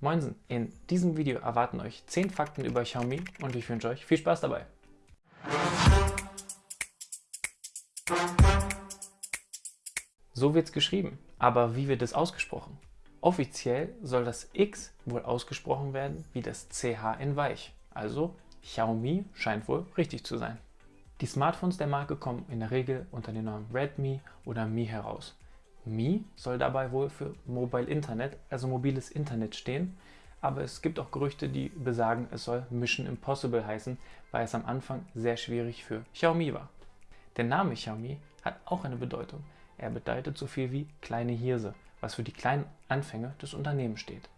Moinsen, in diesem Video erwarten euch 10 Fakten über Xiaomi und ich wünsche euch viel Spaß dabei. So wird's geschrieben, aber wie wird es ausgesprochen? Offiziell soll das X wohl ausgesprochen werden wie das CH in weich, also Xiaomi scheint wohl richtig zu sein. Die Smartphones der Marke kommen in der Regel unter dem Namen Redmi oder Mi heraus. Mi soll dabei wohl für Mobile Internet, also mobiles Internet stehen, aber es gibt auch Gerüchte, die besagen, es soll Mission Impossible heißen, weil es am Anfang sehr schwierig für Xiaomi war. Der Name Xiaomi hat auch eine Bedeutung. Er bedeutet so viel wie kleine Hirse, was für die kleinen Anfänge des Unternehmens steht.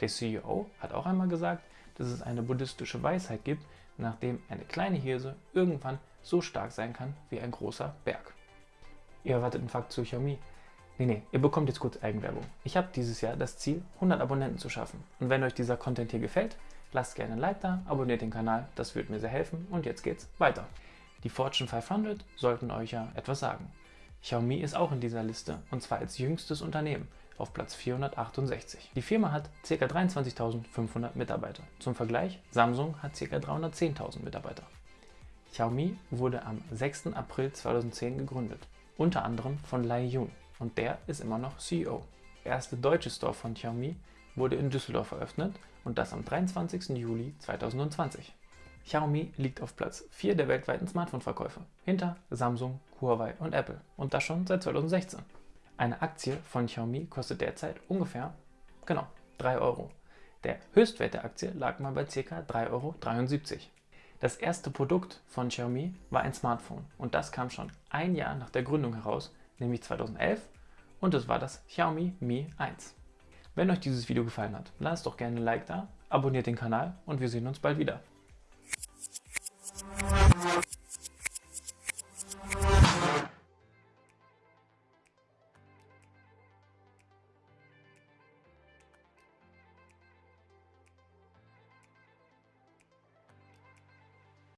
Der CEO hat auch einmal gesagt, dass es eine buddhistische Weisheit gibt, nachdem eine kleine Hirse irgendwann so stark sein kann wie ein großer Berg. Ihr erwartet einen Fakt zu Xiaomi. Nee, nee, ihr bekommt jetzt kurz Eigenwerbung. Ich habe dieses Jahr das Ziel, 100 Abonnenten zu schaffen. Und wenn euch dieser Content hier gefällt, lasst gerne ein Like da, abonniert den Kanal, das würde mir sehr helfen und jetzt geht's weiter. Die Fortune 500 sollten euch ja etwas sagen. Xiaomi ist auch in dieser Liste und zwar als jüngstes Unternehmen auf Platz 468. Die Firma hat ca. 23.500 Mitarbeiter. Zum Vergleich, Samsung hat ca. 310.000 Mitarbeiter. Xiaomi wurde am 6. April 2010 gegründet, unter anderem von Lai Yun und der ist immer noch CEO. Der erste deutsche Store von Xiaomi wurde in Düsseldorf eröffnet und das am 23. Juli 2020. Xiaomi liegt auf Platz 4 der weltweiten Smartphone-Verkäufe, hinter Samsung, Huawei und Apple und das schon seit 2016. Eine Aktie von Xiaomi kostet derzeit ungefähr, genau, 3 Euro. Der Höchstwert der Aktie lag mal bei ca. 3,73 Euro. Das erste Produkt von Xiaomi war ein Smartphone und das kam schon ein Jahr nach der Gründung heraus, nämlich 2011 und es war das Xiaomi Mi 1. Wenn euch dieses Video gefallen hat, lasst doch gerne ein Like da, abonniert den Kanal und wir sehen uns bald wieder.